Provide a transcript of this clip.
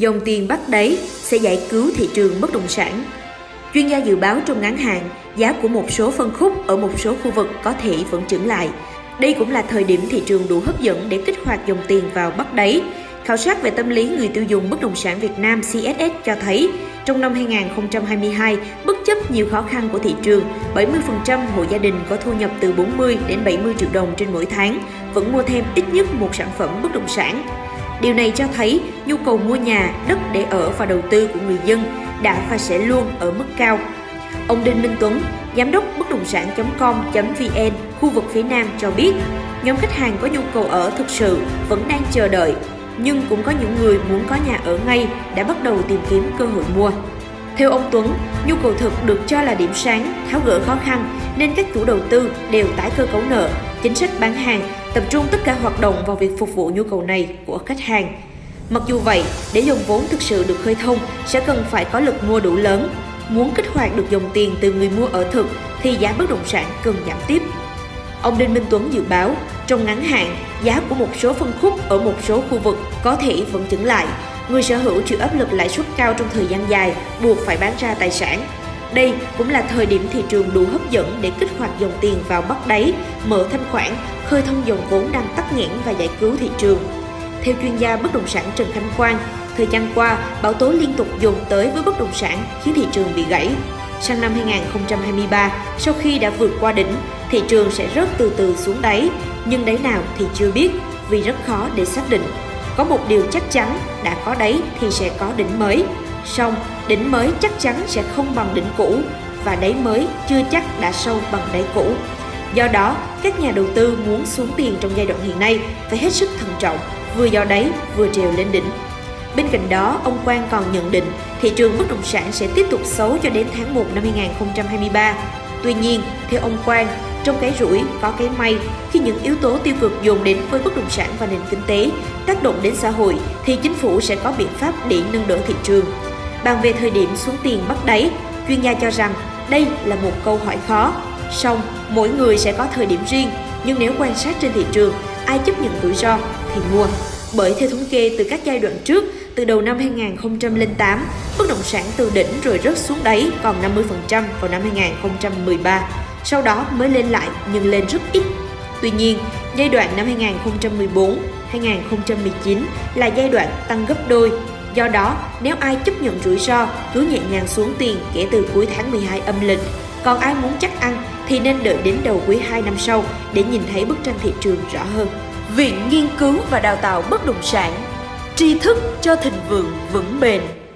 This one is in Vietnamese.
dòng tiền bắt đáy sẽ giải cứu thị trường bất động sản. Chuyên gia dự báo trong ngắn hạn, giá của một số phân khúc ở một số khu vực có thể vẫn trưởng lại. Đây cũng là thời điểm thị trường đủ hấp dẫn để kích hoạt dòng tiền vào bắt đáy. Khảo sát về tâm lý người tiêu dùng bất động sản Việt Nam CSS cho thấy, trong năm 2022, bất chấp nhiều khó khăn của thị trường, 70% hộ gia đình có thu nhập từ 40 đến 70 triệu đồng trên mỗi tháng vẫn mua thêm ít nhất một sản phẩm bất động sản. Điều này cho thấy nhu cầu mua nhà, đất để ở và đầu tư của người dân đã và sẽ luôn ở mức cao. Ông Đinh Minh Tuấn, giám đốc bất động sản.com.vn khu vực phía Nam cho biết, nhóm khách hàng có nhu cầu ở thực sự vẫn đang chờ đợi, nhưng cũng có những người muốn có nhà ở ngay đã bắt đầu tìm kiếm cơ hội mua. Theo ông Tuấn, nhu cầu thực được cho là điểm sáng, tháo gỡ khó khăn nên các chủ đầu tư đều tái cơ cấu nợ, chính sách bán hàng, tập trung tất cả hoạt động vào việc phục vụ nhu cầu này của khách hàng. Mặc dù vậy, để dòng vốn thực sự được khơi thông sẽ cần phải có lực mua đủ lớn. Muốn kích hoạt được dòng tiền từ người mua ở thực thì giá bất động sản cần giảm tiếp. Ông Đinh Minh Tuấn dự báo, trong ngắn hạn, giá của một số phân khúc ở một số khu vực có thể vẫn chững lại. Người sở hữu chịu áp lực lãi suất cao trong thời gian dài, buộc phải bán ra tài sản. Đây cũng là thời điểm thị trường đủ hấp dẫn để kích hoạt dòng tiền vào bắt đáy, mở thanh khoản, khơi thông dòng vốn đang tắc nghẽn và giải cứu thị trường. Theo chuyên gia bất động sản Trần Khánh Quang, thời gian qua, bão tố liên tục dồn tới với bất động sản khiến thị trường bị gãy. Sang năm 2023, sau khi đã vượt qua đỉnh, thị trường sẽ rớt từ từ xuống đáy, nhưng đáy nào thì chưa biết vì rất khó để xác định. Có một điều chắc chắn, đã có đáy thì sẽ có đỉnh mới. Song, đỉnh mới chắc chắn sẽ không bằng đỉnh cũ và đáy mới chưa chắc đã sâu bằng đáy cũ. Do đó, các nhà đầu tư muốn xuống tiền trong giai đoạn hiện nay phải hết sức thận trọng, vừa do đáy vừa trèo lên đỉnh. Bên cạnh đó, ông Quang còn nhận định thị trường bất động sản sẽ tiếp tục xấu cho đến tháng 1 năm 2023. Tuy nhiên, theo ông Quang, trong cái rủi có cái may, khi những yếu tố tiêu cực dồn đến với bất động sản và nền kinh tế, tác động đến xã hội thì chính phủ sẽ có biện pháp để nâng đỡ thị trường. Bàn về thời điểm xuống tiền bắt đáy, chuyên gia cho rằng đây là một câu hỏi khó. Song, mỗi người sẽ có thời điểm riêng, nhưng nếu quan sát trên thị trường, ai chấp nhận rủi ro thì mua. Bởi theo thống kê từ các giai đoạn trước, từ đầu năm 2008, bất động sản từ đỉnh rồi rớt xuống đáy còn 50% vào năm 2013, sau đó mới lên lại nhưng lên rất ít. Tuy nhiên, giai đoạn năm 2014-2019 là giai đoạn tăng gấp đôi. Do đó, nếu ai chấp nhận rủi ro, cứ nhẹ nhàng xuống tiền kể từ cuối tháng 12 âm lịch. Còn ai muốn chắc ăn thì nên đợi đến đầu quý 2 năm sau để nhìn thấy bức tranh thị trường rõ hơn. Viện Nghiên cứu và Đào tạo Bất động sản tri thức cho thịnh vượng vững bền